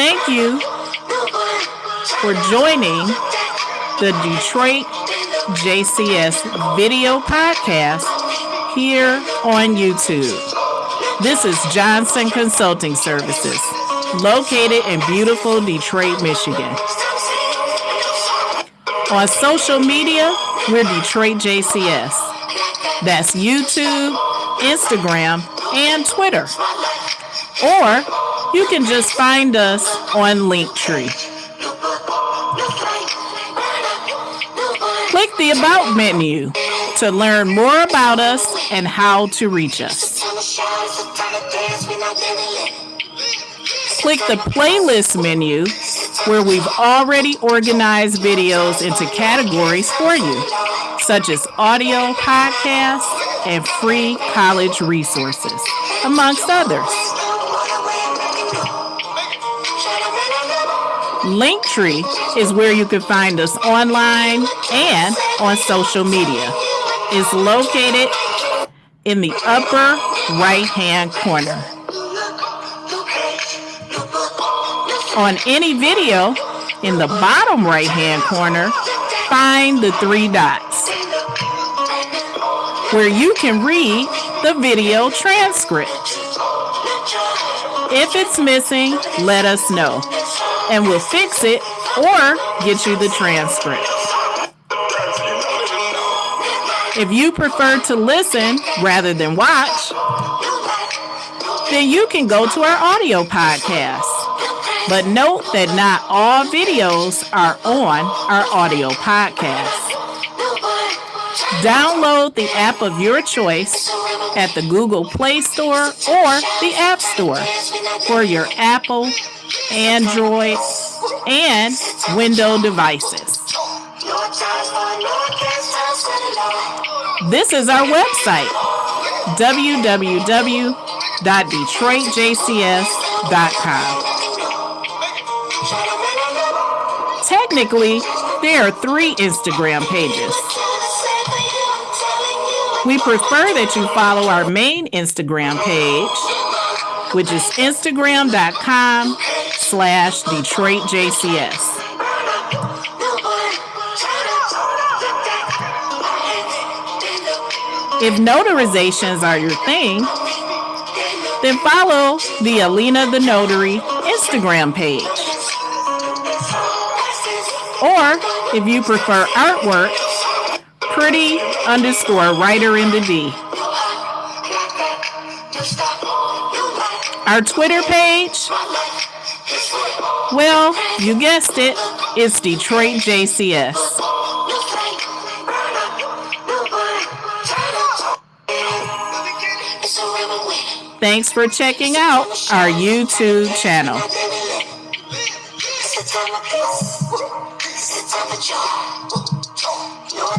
Thank you for joining the Detroit JCS video podcast here on YouTube. This is Johnson Consulting Services, located in beautiful Detroit, Michigan. On social media, we're Detroit JCS. That's YouTube, Instagram, and Twitter. Or you can just find us on Linktree. Click the About menu to learn more about us and how to reach us. Click the Playlist menu where we've already organized videos into categories for you, such as audio, podcasts, and free college resources, amongst others. Linktree is where you can find us online and on social media. It's located in the upper right hand corner. On any video, in the bottom right hand corner, find the three dots where you can read the video transcript. If it's missing, let us know and we'll fix it or get you the transcript. If you prefer to listen rather than watch, then you can go to our audio podcast. But note that not all videos are on our audio podcast. Download the app of your choice at the Google Play Store or the App Store for your Apple, Android, and Windows devices. This is our website, www.detroitjcs.com. Technically, there are three Instagram pages. We prefer that you follow our main Instagram page, which is instagram.com slash DetroitJCS. If notarizations are your thing, then follow the Alina the Notary Instagram page. Or if you prefer artwork, pretty underscore writer in the D. Our Twitter page, well, you guessed it, it's Detroit JCS. Thanks for checking out our YouTube channel. It's time of joy.